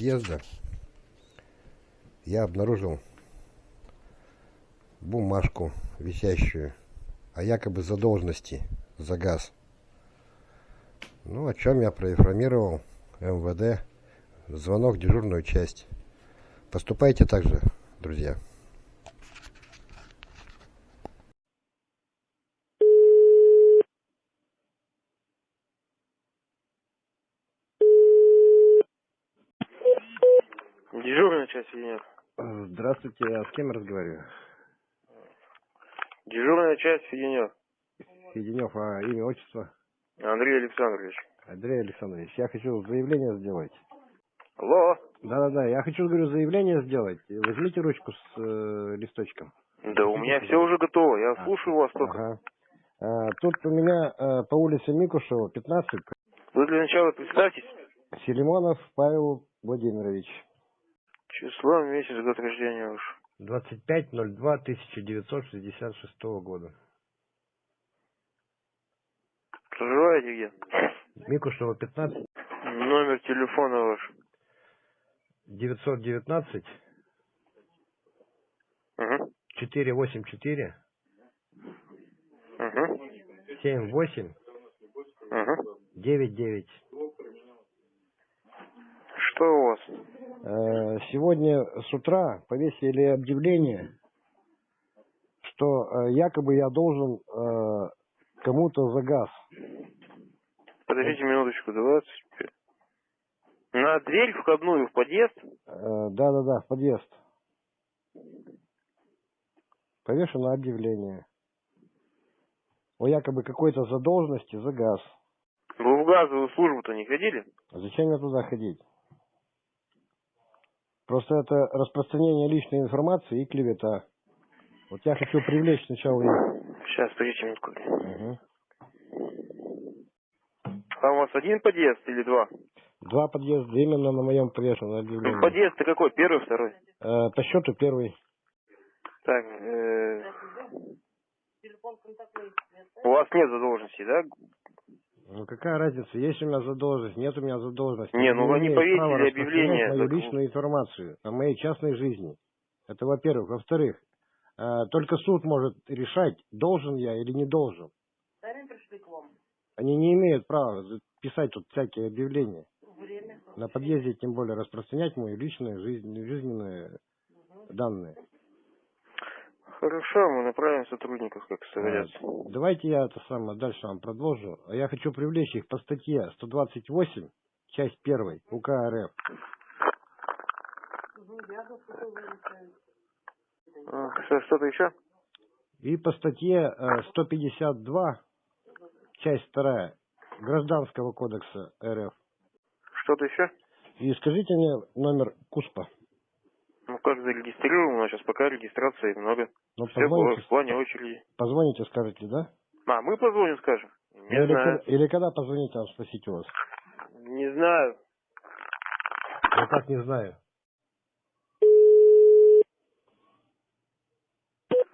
подъезда я обнаружил бумажку висящую о якобы задолженности за газ. Ну, о чем я проинформировал МВД. Звонок в дежурную часть. Поступайте так же, друзья. Дежурная часть Феденев. Э, Здравствуйте, я с кем разговариваю? Дежурная часть Феденев. Феденев, а имя, отчество? Андрей Александрович. Андрей Александрович, я хочу заявление сделать. Алло. Да-да-да, я хочу, говорю, заявление сделать. Возьмите ручку с э, листочком. Да у меня все уже готово. Я А, слушаю вас только. Ага. А, тут у меня э, по улице Микушева, 15, Вы для начала представьтесь. Селимонов Павел Владимирович. Число, месяц, год рождения уж. 25.02.1966 года. Проживаете где? Микушева, 15, Номер телефона ваш. 919 Угу. 484 Угу. 78 Угу. 99. Что у вас? Э, Сегодня с утра повесили объявление, что э, якобы я должен э, кому-то за газ. Подождите минуточку, 25. На дверь входную в подъезд? Да-да-да, в подъезд. Повешено объявление о якобы какой-то задолженности за газ. Вы в газовую службу-то не ходили? Зачем мне туда ходить? Просто это распространение личной информации и клевета. Вот я хочу привлечь сначала их. Сейчас, подождите минутку. Мгм. А у вас один подъезд или два? Два подъезда именно на моем повешенном объявлении. Ну, подъезд-то какой? Первый, второй? Э, по счету первый. Так, э, у вас нет задолженности, да? Ну какая разница, есть у меня задолженность, нет у меня задолженности. Не, ну вы не повесили права распространять объявление, мою так- личную информацию о моей частной жизни. Это во-первых. Во-вторых, э, только суд может решать, должен я или не должен. Они не имеют права писать тут всякие объявления. Время. На подъезде тем более распространять мои личные жизнь, жизненные данные. Хорошо, мы направим сотрудников, как. Э, Давайте я это самое дальше вам продолжу. А Я хочу привлечь их по статье 128, часть 1 УК РФ. А, Что, что-то еще? И по статье э, 152, часть 2 Гражданского кодекса РФ. Что-то еще? И скажите мне номер КУСПа. Ну как зарегистрирован? У нас сейчас пока регистрации много. Ну, Все было в плане очереди. позвоните, скажете, да? А, мы позвоним, скажем. Не или, знаю. или когда позвоните, вам спросить у вас? Не знаю. Я так не знаю.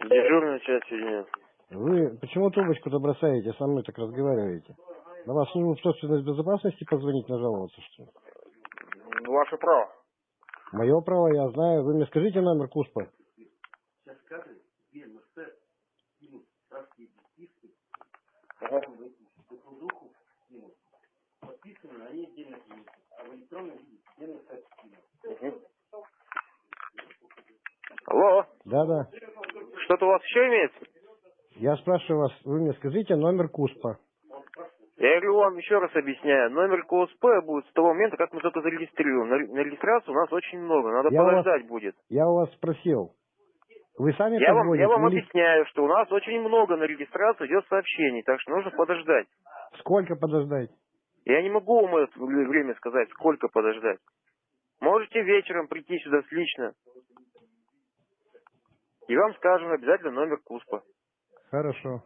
Дежурная часть соединения. Вы почему трубочку-то бросаете, со мной так разговариваете? На вас службу собственной безопасности позвонить, нажаловаться, что ли? Ваше право. Мое право, я знаю. Вы мне скажите номер КУСПа. Ага. Мгм. Алло, Да-да. что-то у вас еще имеется? Я спрашиваю вас, вы мне скажите номер КУСПа. Я говорю вам еще раз объясняю. Номер КОСП будет с того момента, как мы только зарегистрируем. На, регистрацию у нас очень много. Надо Я вас- подождать будет. Я у вас спросил. Вы сами Я вам, я вам или объясняю, что у нас очень много на регистрацию идет сообщений, так что нужно подождать. сколько подождать? Я не могу вам это вре- время сказать, сколько подождать. Можете вечером прийти сюда лично. И вам скажем обязательно номер КУСПа. Хорошо.